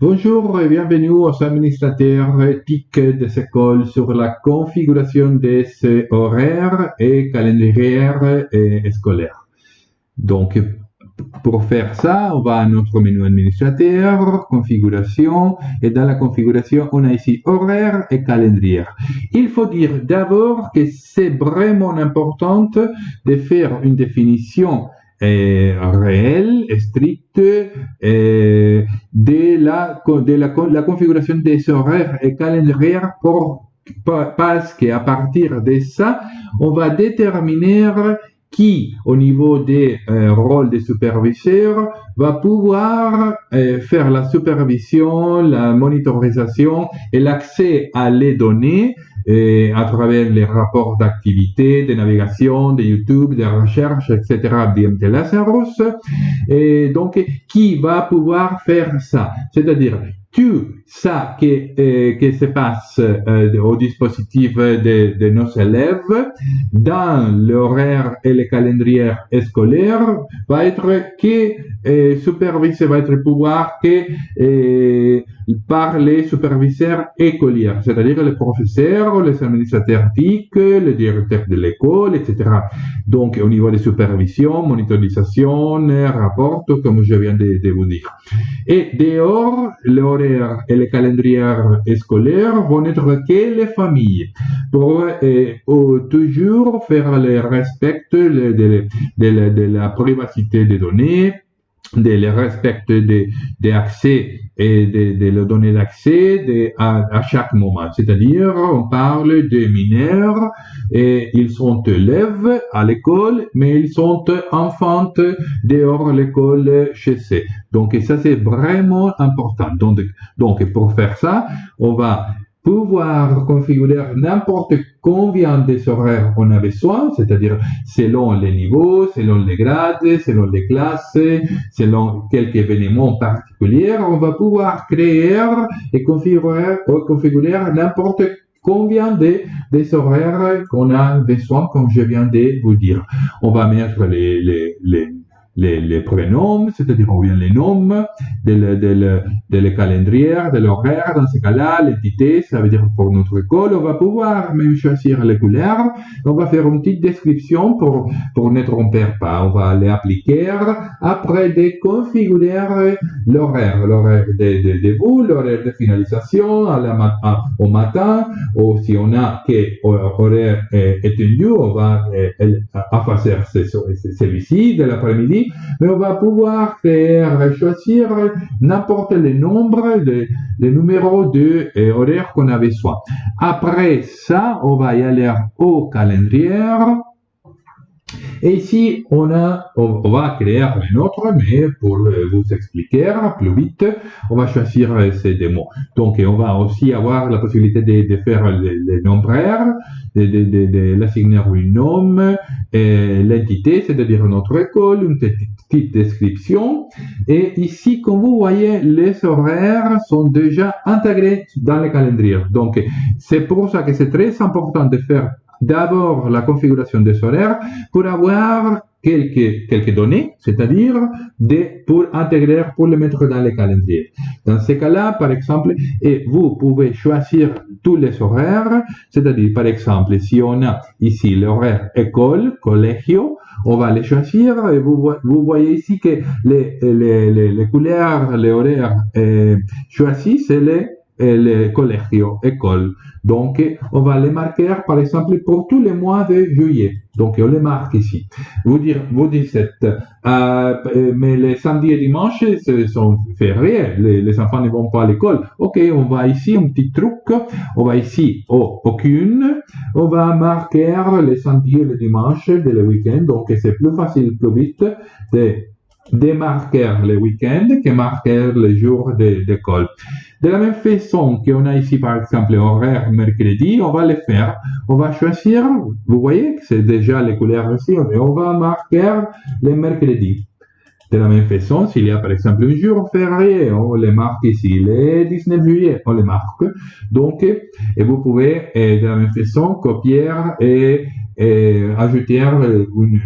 Bonjour et bienvenue aux administrateurs TIC des écoles sur la configuration des horaires et calendriers scolaires. Donc, pour faire ça, on va à notre menu administrateur, configuration, et dans la configuration, on a ici horaire et calendrier. Il faut dire d'abord que c'est vraiment important de faire une définition réelle, stricte, de, la, de la, configuration des horaires et calendriers pour, parce qu'à partir de ça, on va déterminer qui, au niveau des euh, rôles des superviseurs, va pouvoir euh, faire la supervision, la monitorisation et l'accès à les données et à travers les rapports d'activité, de navigation, de YouTube, de recherche, etc., d'IMT Lazarus. Et donc, qui va pouvoir faire ça? C'est-à-dire, tu ça qui, euh, qui se passe euh, au dispositif de, de, nos élèves dans l'horaire et le calendrier scolaire va être que euh, supervisé, va être pouvoir que euh, par les superviseurs écoliers, c'est-à-dire les professeurs, les administrateurs TIC, les directeurs de l'école, etc. Donc, au niveau des supervisions, monitorisation, rapport, comme je viens de, vous dire. Et dehors, l'horaire et le calendrier scolaire vont être que les familles pour euh, toujours faire le respect de la privacité des données, de le respect des de accès et de, de le donner l'accès à, chaque moment. C'est-à-dire, on parle de mineurs et ils sont élèves à l'école, mais ils sont enfants dehors l'école chez eux. Donc, ça, c'est vraiment important. Donc, pour faire ça, on va pouvoir configurer n'importe combien des horaires on a besoin, c'est-à-dire selon les niveaux, selon les grades, selon les classes, selon quelques événements particuliers, on va pouvoir créer et configurer, configurer n'importe combien de, des horaires qu'on a besoin, comme je viens de vous dire. On va mettre les, les, les les, les prénoms, c'est-à-dire on vient les noms de le, de de l'horaire, dans ce cas-là, l'entité, ça veut dire pour notre école, on va pouvoir même choisir les couleurs, on va faire une petite description pour, ne tromper pas, on va les appliquer, après de configurer l'horaire, l'horaire de, de, l'horaire de finalisation au matin, ou si on a que horaire étendu, on va effacer celui-ci de l'après-midi, mais on va pouvoir faire choisir n'importe le nombre de, de numéros de horaires qu'on avait besoin. Après ça, on va y aller au calendrier et ici, on, a, on, va créer un autre, mais pour vous expliquer plus vite, on va choisir ces démos. Donc, on va aussi avoir la possibilité de, faire les, les de l'assigner un nom, l'entité, c'est-à-dire notre école, une petite description. Et ici, comme vous voyez, les horaires sont déjà intégrés dans le calendrier. Donc, c'est pour ça que c'est très important de faire d'abord la configuration des horaires pour avoir quelques, quelques données, c'est-à-dire pour intégrer, pour les mettre dans les calendriers. Dans ce cas-là, par exemple, et vous pouvez choisir tous les horaires, c'est-à-dire, par exemple, si on a ici l'horaire école, collégio, on va les choisir et vous, vous voyez ici que les, les, les, les couleurs, les horaires euh, choisis, c'est les le collégio, école. Donc, on va les marquer, par exemple, pour tous les mois de juillet. Donc, on les marque ici. Vous, dire, vous dites, euh, mais les samedis et dimanches sont fériés. Les, les enfants ne vont pas à l'école. OK, on va ici, un petit truc. On va ici, oh, aucune. On va marquer les samedis et les dimanches de le week-end. Donc, c'est plus facile, plus vite de démarquer les week-ends que marquer les jours d'école. De la même façon qu'on a ici, par exemple, horaire mercredi, on va le faire. On va choisir, vous voyez que c'est déjà les couleurs ici, mais on va marquer les mercredis. De la même façon, s'il y a par exemple un jour férié, on le marque ici, le 19 juillet, on le marque. Donc, et vous pouvez de la même façon copier et, ajouter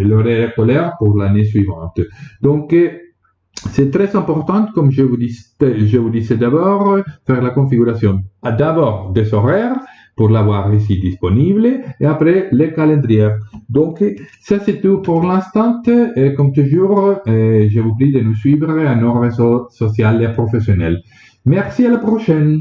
l'horaire scolaire pour l'année suivante. Donc, c'est très important, comme je vous, dis, je vous disais d'abord, faire la configuration d'abord des horaires pour l'avoir ici disponible et après les calendriers. Donc, ça c'est tout pour l'instant. Comme toujours, je vous prie de nous suivre à nos réseaux sociaux et professionnels. Merci à la prochaine.